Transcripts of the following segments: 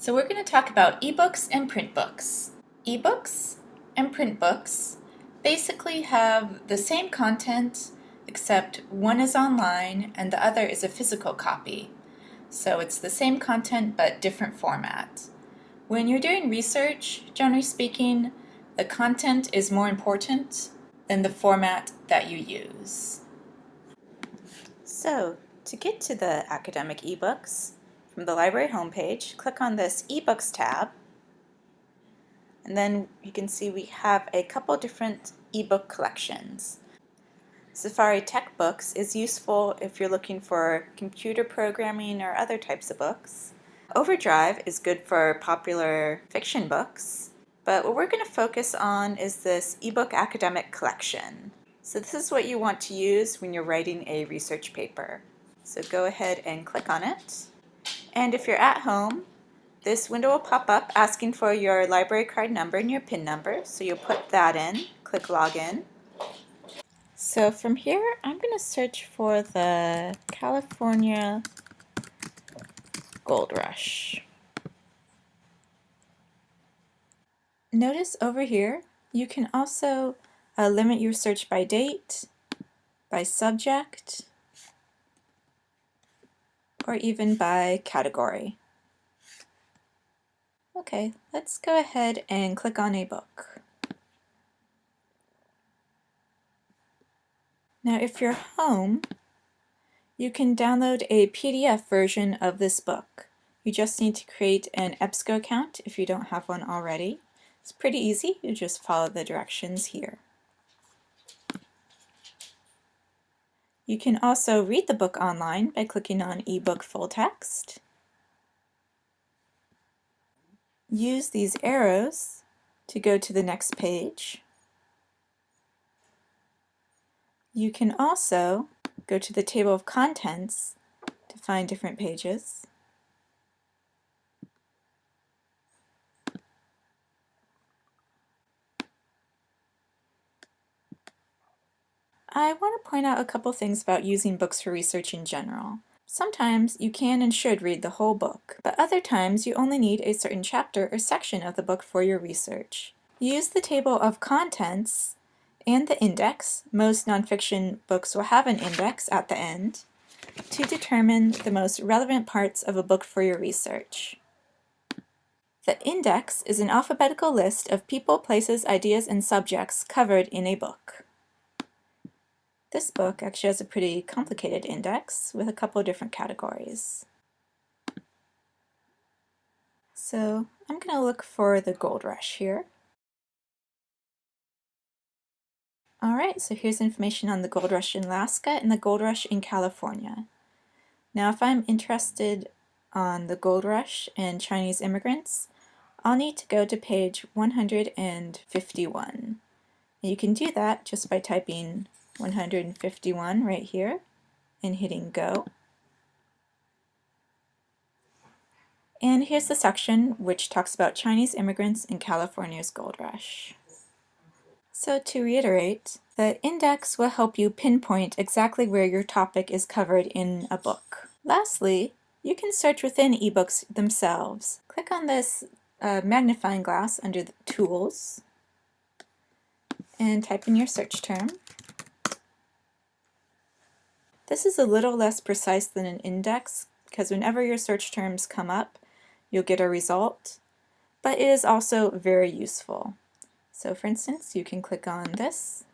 So we're going to talk about ebooks and print books. Ebooks and print books basically have the same content except one is online and the other is a physical copy. So it's the same content but different format. When you're doing research, generally speaking, the content is more important than the format that you use. So to get to the academic ebooks, from the library homepage, click on this eBooks tab, and then you can see we have a couple different ebook collections. Safari Tech Books is useful if you're looking for computer programming or other types of books. Overdrive is good for popular fiction books, but what we're going to focus on is this ebook academic collection. So this is what you want to use when you're writing a research paper. So go ahead and click on it. And if you're at home, this window will pop up asking for your library card number and your PIN number. So you'll put that in, click Login. So from here, I'm going to search for the California Gold Rush. Notice over here, you can also uh, limit your search by date, by subject, or even by category. Okay, let's go ahead and click on a book. Now if you're home, you can download a PDF version of this book. You just need to create an EBSCO account if you don't have one already. It's pretty easy, you just follow the directions here. You can also read the book online by clicking on eBook Full Text. Use these arrows to go to the next page. You can also go to the table of contents to find different pages. I want to point out a couple things about using books for research in general. Sometimes you can and should read the whole book, but other times you only need a certain chapter or section of the book for your research. Use the table of contents and the index, most nonfiction books will have an index at the end, to determine the most relevant parts of a book for your research. The index is an alphabetical list of people, places, ideas, and subjects covered in a book. This book actually has a pretty complicated index with a couple of different categories. So I'm going to look for the Gold Rush here. Alright, so here's information on the Gold Rush in Alaska and the Gold Rush in California. Now if I'm interested on the Gold Rush and Chinese immigrants, I'll need to go to page 151. And you can do that just by typing 151 right here and hitting go. And here's the section which talks about Chinese immigrants in California's gold rush. So to reiterate, the index will help you pinpoint exactly where your topic is covered in a book. Lastly, you can search within ebooks themselves. Click on this uh, magnifying glass under Tools and type in your search term. This is a little less precise than an index because whenever your search terms come up, you'll get a result, but it is also very useful. So for instance, you can click on this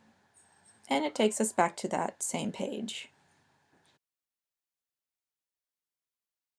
and it takes us back to that same page.